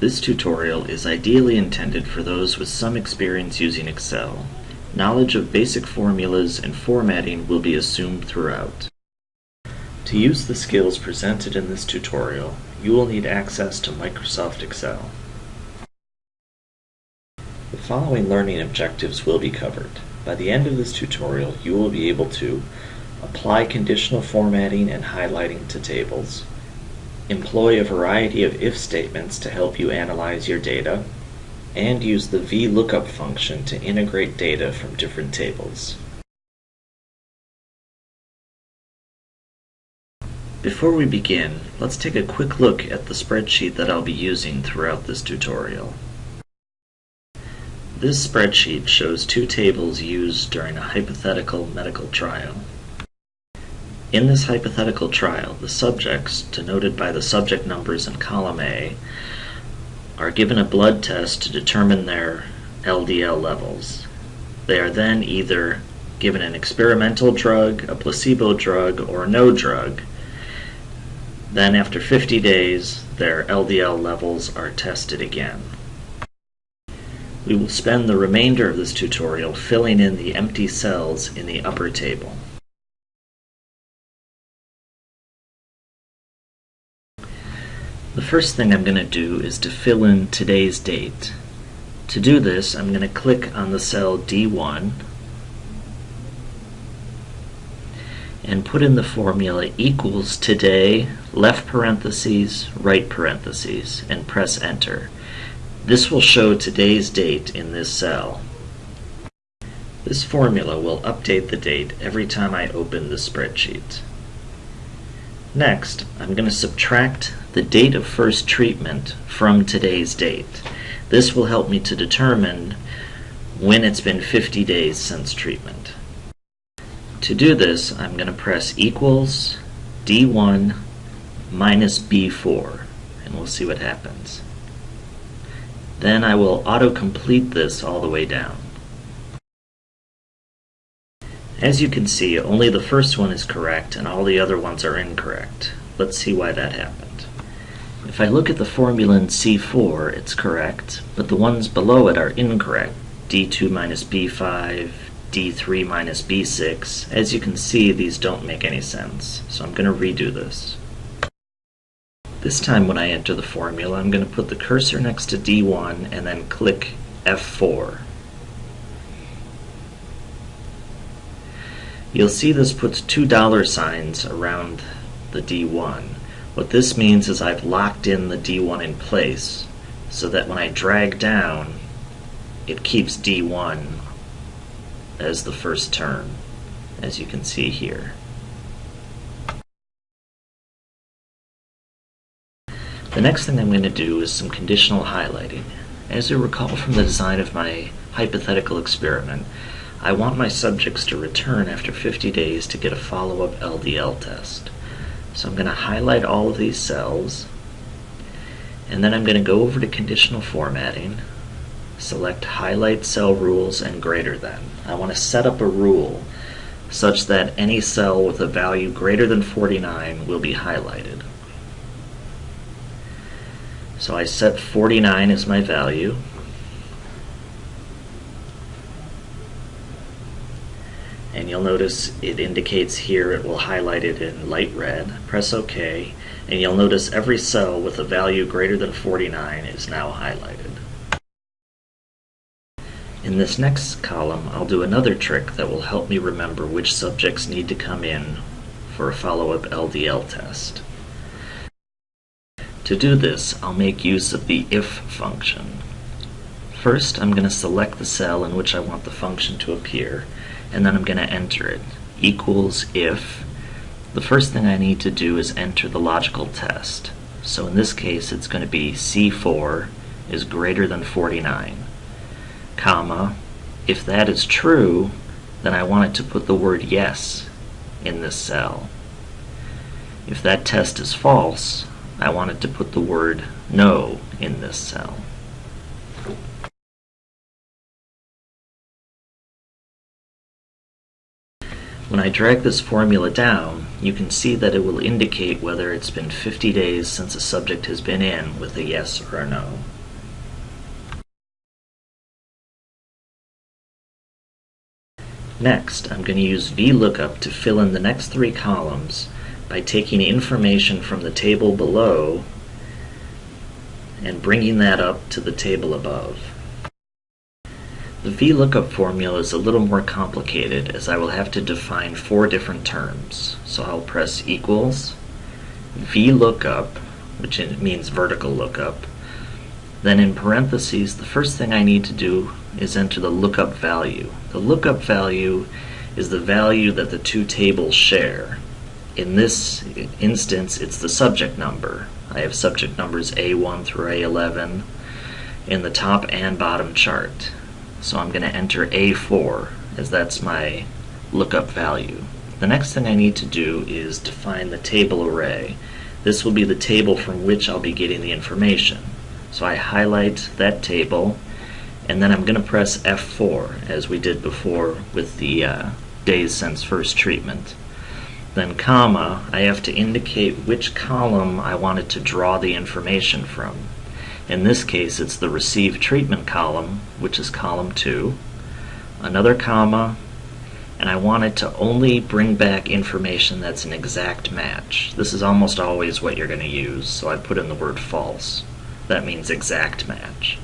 This tutorial is ideally intended for those with some experience using Excel. Knowledge of basic formulas and formatting will be assumed throughout. To use the skills presented in this tutorial, you will need access to Microsoft Excel. The following learning objectives will be covered. By the end of this tutorial, you will be able to apply conditional formatting and highlighting to tables, employ a variety of if statements to help you analyze your data, and use the VLOOKUP function to integrate data from different tables. Before we begin, let's take a quick look at the spreadsheet that I'll be using throughout this tutorial. This spreadsheet shows two tables used during a hypothetical medical trial. In this hypothetical trial, the subjects, denoted by the subject numbers in column A, are given a blood test to determine their LDL levels. They are then either given an experimental drug, a placebo drug, or no drug. Then after 50 days, their LDL levels are tested again. We will spend the remainder of this tutorial filling in the empty cells in the upper table. First thing I'm going to do is to fill in today's date. To do this, I'm going to click on the cell D1 and put in the formula equals today, left parentheses, right parentheses, and press enter. This will show today's date in this cell. This formula will update the date every time I open the spreadsheet. Next, I'm going to subtract the date of first treatment from today's date. This will help me to determine when it's been 50 days since treatment. To do this, I'm going to press equals D1 minus B4, and we'll see what happens. Then I will auto-complete this all the way down. As you can see, only the first one is correct and all the other ones are incorrect. Let's see why that happened. If I look at the formula in C4, it's correct, but the ones below it are incorrect. D2 minus B5, D3 minus B6. As you can see, these don't make any sense, so I'm going to redo this. This time when I enter the formula, I'm going to put the cursor next to D1 and then click F4. You'll see this puts two dollar signs around the D1. What this means is I've locked in the D1 in place so that when I drag down it keeps D1 as the first term as you can see here. The next thing I'm going to do is some conditional highlighting. As you recall from the design of my hypothetical experiment, I want my subjects to return after 50 days to get a follow-up LDL test. So I'm going to highlight all of these cells, and then I'm going to go over to conditional formatting, select highlight cell rules and greater than. I want to set up a rule such that any cell with a value greater than 49 will be highlighted. So I set 49 as my value. You'll notice it indicates here it will highlight it in light red. Press OK and you'll notice every cell with a value greater than 49 is now highlighted. In this next column I'll do another trick that will help me remember which subjects need to come in for a follow-up LDL test. To do this I'll make use of the if function. First I'm going to select the cell in which I want the function to appear and then I'm going to enter it. Equals if. The first thing I need to do is enter the logical test. So in this case it's going to be C4 is greater than 49, comma, if that is true, then I want it to put the word yes in this cell. If that test is false, I want it to put the word no in this cell. When I drag this formula down, you can see that it will indicate whether it's been 50 days since a subject has been in with a yes or a no. Next, I'm going to use VLOOKUP to fill in the next three columns by taking information from the table below and bringing that up to the table above. The VLOOKUP formula is a little more complicated as I will have to define four different terms. So I'll press equals, VLOOKUP, which means vertical lookup. Then in parentheses, the first thing I need to do is enter the lookup value. The lookup value is the value that the two tables share. In this instance, it's the subject number. I have subject numbers A1 through A11 in the top and bottom chart. So I'm going to enter A4 as that's my lookup value. The next thing I need to do is define the table array. This will be the table from which I'll be getting the information. So I highlight that table and then I'm going to press F4 as we did before with the uh, days since first treatment. Then comma, I have to indicate which column I wanted to draw the information from. In this case, it's the receive treatment column, which is column 2, another comma, and I want it to only bring back information that's an exact match. This is almost always what you're going to use, so I put in the word false. That means exact match.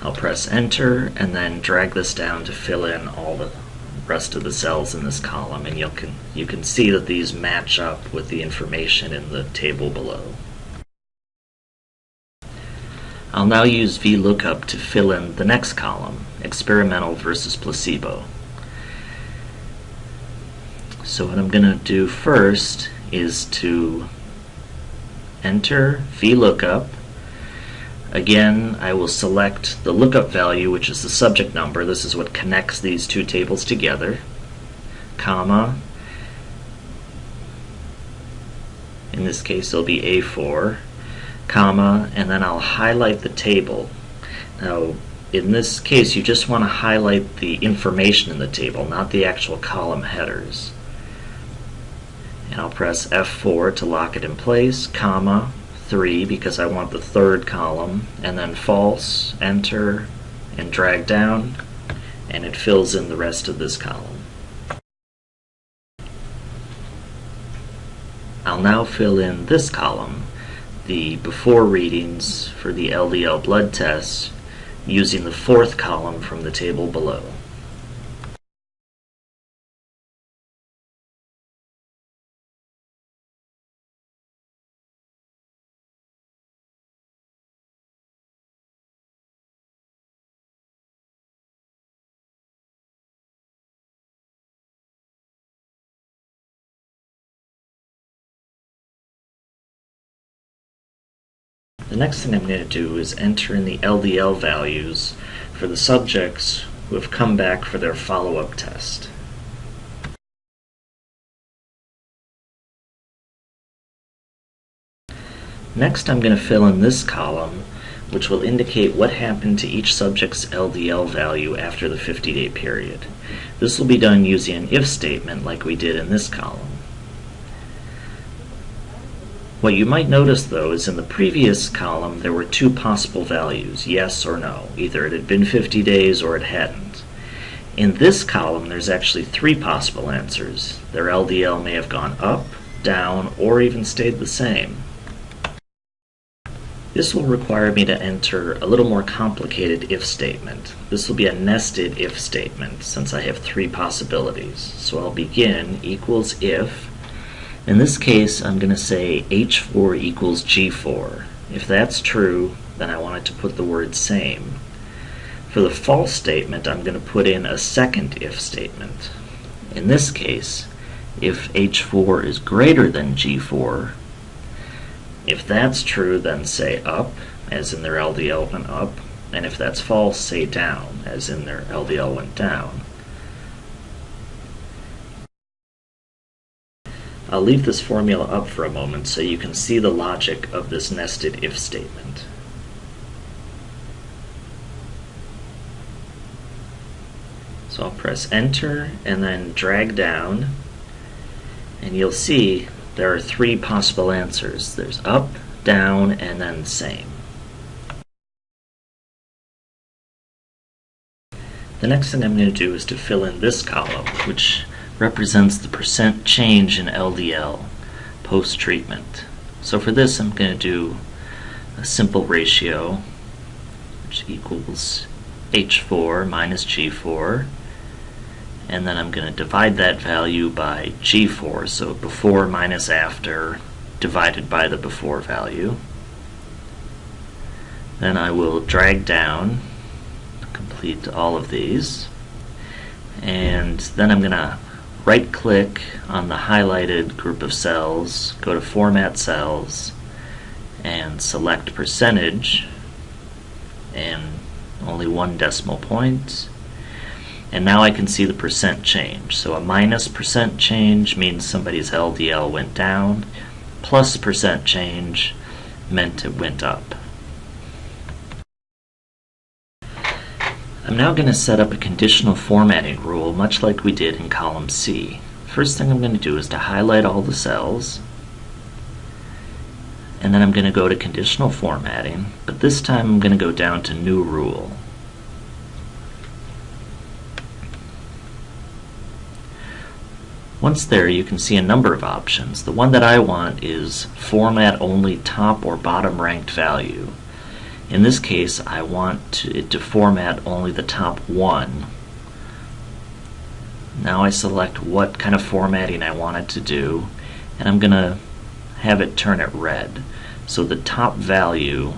I'll press enter and then drag this down to fill in all the rest of the cells in this column and you can, you can see that these match up with the information in the table below. I'll now use VLOOKUP to fill in the next column, experimental versus placebo. So what I'm going to do first is to enter VLOOKUP Again, I will select the lookup value, which is the subject number. This is what connects these two tables together, comma. In this case, it'll be A4, comma, and then I'll highlight the table. Now, in this case, you just want to highlight the information in the table, not the actual column headers. And I'll press F4 to lock it in place, comma, 3 because I want the third column, and then false, enter, and drag down, and it fills in the rest of this column. I'll now fill in this column, the before readings for the LDL blood tests, using the fourth column from the table below. The next thing I'm going to do is enter in the LDL values for the subjects who have come back for their follow-up test. Next I'm going to fill in this column which will indicate what happened to each subject's LDL value after the 50-day period. This will be done using an if statement like we did in this column. What you might notice though is in the previous column there were two possible values, yes or no. Either it had been 50 days or it hadn't. In this column there's actually three possible answers. Their LDL may have gone up, down, or even stayed the same. This will require me to enter a little more complicated if statement. This will be a nested if statement since I have three possibilities. So I'll begin equals if in this case, I'm going to say H4 equals G4. If that's true, then I want it to put the word same. For the false statement, I'm going to put in a second if statement. In this case, if H4 is greater than G4, if that's true, then say up, as in their LDL went up, and if that's false, say down, as in their LDL went down. I'll leave this formula up for a moment so you can see the logic of this nested if statement. So I'll press enter and then drag down and you'll see there are three possible answers. There's up, down, and then same. The next thing I'm going to do is to fill in this column, which represents the percent change in LDL post-treatment. So for this I'm going to do a simple ratio which equals H4 minus G4 and then I'm going to divide that value by G4 so before minus after divided by the before value then I will drag down complete all of these and then I'm going to right click on the highlighted group of cells, go to Format Cells, and select Percentage, and only one decimal point. And now I can see the percent change. So a minus percent change means somebody's LDL went down, plus percent change meant it went up. I'm now going to set up a conditional formatting rule much like we did in column C. First thing I'm going to do is to highlight all the cells and then I'm going to go to conditional formatting but this time I'm going to go down to new rule. Once there you can see a number of options. The one that I want is format only top or bottom ranked value. In this case, I want to, it to format only the top one. Now I select what kind of formatting I want it to do, and I'm going to have it turn it red. So the top value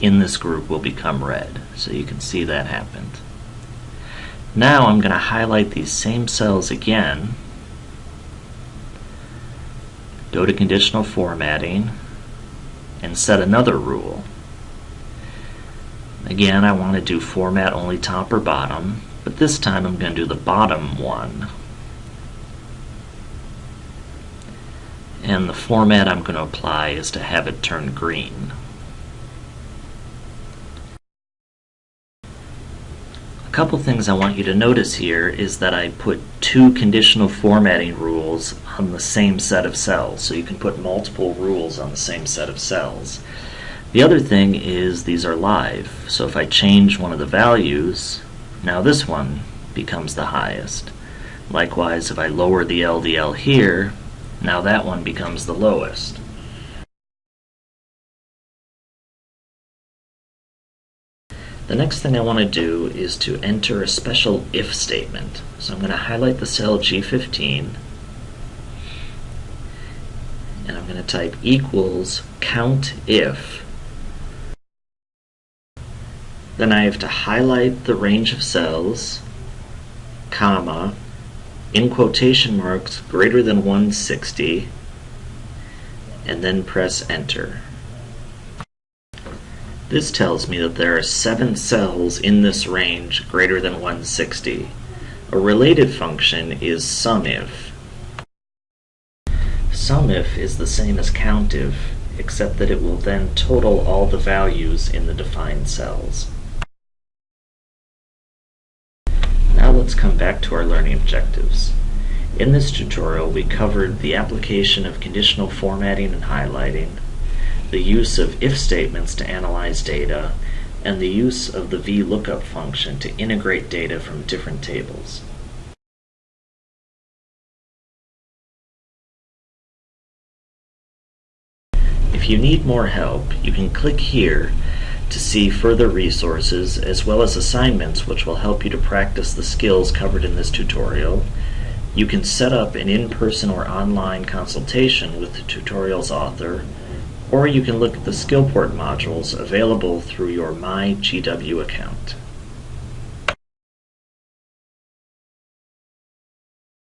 in this group will become red. So you can see that happened. Now I'm going to highlight these same cells again, go to conditional formatting, and set another rule. Again, I want to do format only top or bottom, but this time I'm going to do the bottom one. And the format I'm going to apply is to have it turn green. A couple things I want you to notice here is that I put two conditional formatting rules on the same set of cells. So you can put multiple rules on the same set of cells. The other thing is these are live. So if I change one of the values, now this one becomes the highest. Likewise, if I lower the LDL here, now that one becomes the lowest. The next thing I want to do is to enter a special if statement. So I'm going to highlight the cell G15 and I'm going to type equals count if then I have to highlight the range of cells comma in quotation marks greater than 160 and then press enter. This tells me that there are seven cells in this range greater than 160. A related function is SUMIF. SUMIF is the same as COUNTIF, except that it will then total all the values in the defined cells. Now let's come back to our learning objectives. In this tutorial we covered the application of conditional formatting and highlighting, the use of if statements to analyze data, and the use of the VLOOKUP function to integrate data from different tables. If you need more help, you can click here to see further resources as well as assignments which will help you to practice the skills covered in this tutorial. You can set up an in-person or online consultation with the tutorial's author or you can look at the Skillport modules available through your MyGW account.